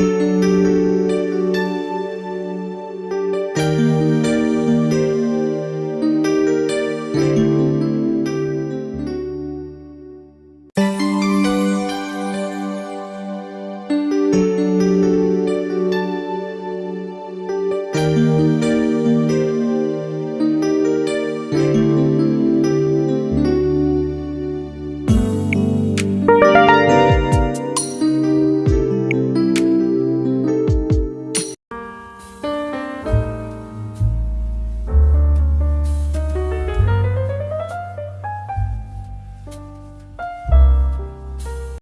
Música